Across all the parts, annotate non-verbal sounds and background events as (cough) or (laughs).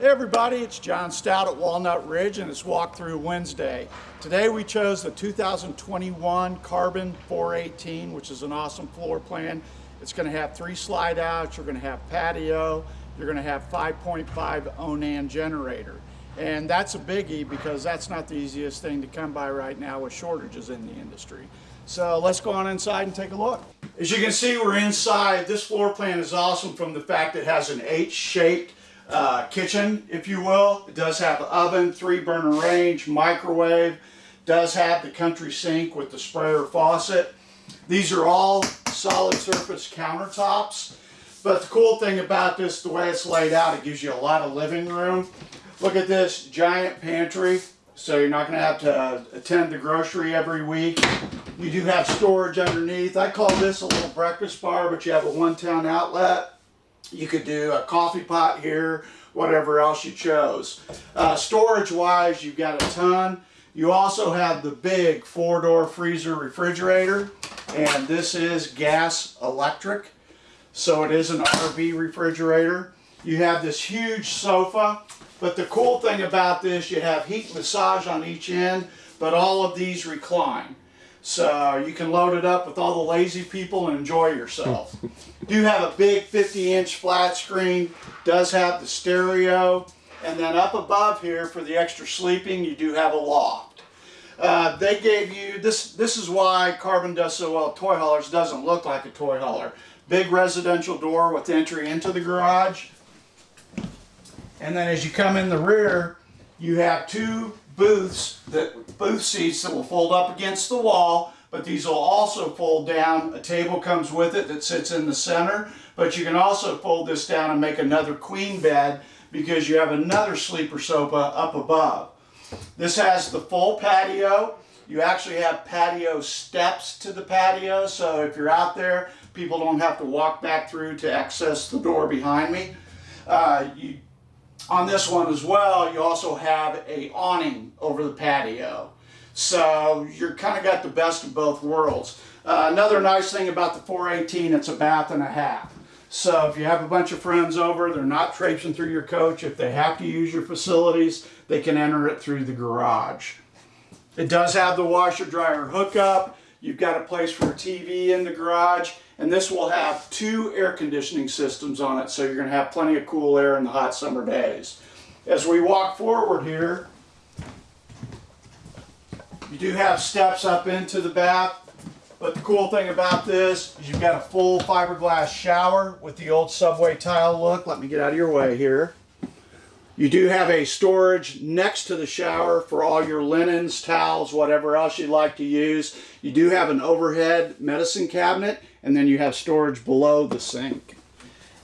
Hey everybody, it's John Stout at Walnut Ridge and it's Walkthrough Wednesday. Today we chose the 2021 Carbon 418, which is an awesome floor plan. It's going to have three slide outs, you're going to have patio, you're going to have 5.5 Onan generator. And that's a biggie because that's not the easiest thing to come by right now with shortages in the industry. So let's go on inside and take a look. As you can see, we're inside. This floor plan is awesome from the fact it has an H-shaped uh, kitchen, if you will. It does have an oven, three burner range, microwave, does have the country sink with the sprayer faucet. These are all solid surface countertops. But the cool thing about this, the way it's laid out, it gives you a lot of living room. Look at this giant pantry. So you're not going to have to uh, attend the grocery every week. You do have storage underneath. I call this a little breakfast bar, but you have a one-town outlet. You could do a coffee pot here, whatever else you chose. Uh, storage wise, you've got a ton. You also have the big four door freezer refrigerator and this is gas electric. So it is an RV refrigerator. You have this huge sofa, but the cool thing about this, you have heat massage on each end, but all of these recline. So you can load it up with all the lazy people and enjoy yourself. (laughs) do have a big 50 inch flat screen, does have the stereo, and then up above here for the extra sleeping you do have a loft. Uh, they gave you, this This is why Carbon does so well toy haulers, doesn't look like a toy hauler. Big residential door with entry into the garage. And then as you come in the rear, you have two booths, that booth seats that will fold up against the wall, but these will also fold down. A table comes with it that sits in the center, but you can also fold this down and make another queen bed because you have another sleeper sofa up above. This has the full patio. You actually have patio steps to the patio, so if you're out there, people don't have to walk back through to access the door behind me. Uh, you on this one as well, you also have a awning over the patio. So you're kind of got the best of both worlds. Uh, another nice thing about the 418, it's a bath and a half. So if you have a bunch of friends over, they're not traipsing through your coach. If they have to use your facilities, they can enter it through the garage. It does have the washer dryer hookup. You've got a place for a TV in the garage, and this will have two air conditioning systems on it, so you're going to have plenty of cool air in the hot summer days. As we walk forward here, you do have steps up into the bath, but the cool thing about this is you've got a full fiberglass shower with the old subway tile look. Let me get out of your way here. You do have a storage next to the shower for all your linens, towels, whatever else you'd like to use. You do have an overhead medicine cabinet and then you have storage below the sink.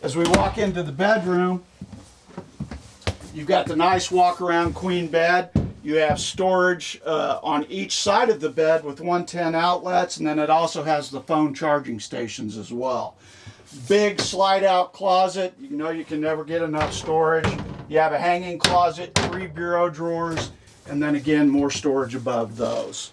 As we walk into the bedroom, you've got the nice walk around queen bed. You have storage uh, on each side of the bed with 110 outlets and then it also has the phone charging stations as well. Big slide out closet. You know you can never get enough storage. You have a hanging closet, three bureau drawers, and then again, more storage above those.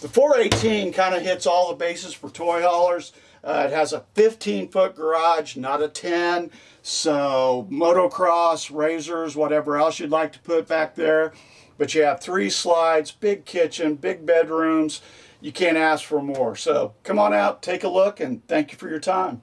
The 418 kind of hits all the bases for toy haulers. Uh, it has a 15 foot garage, not a 10. So motocross, razors, whatever else you'd like to put back there. But you have three slides, big kitchen, big bedrooms. You can't ask for more. So come on out, take a look, and thank you for your time.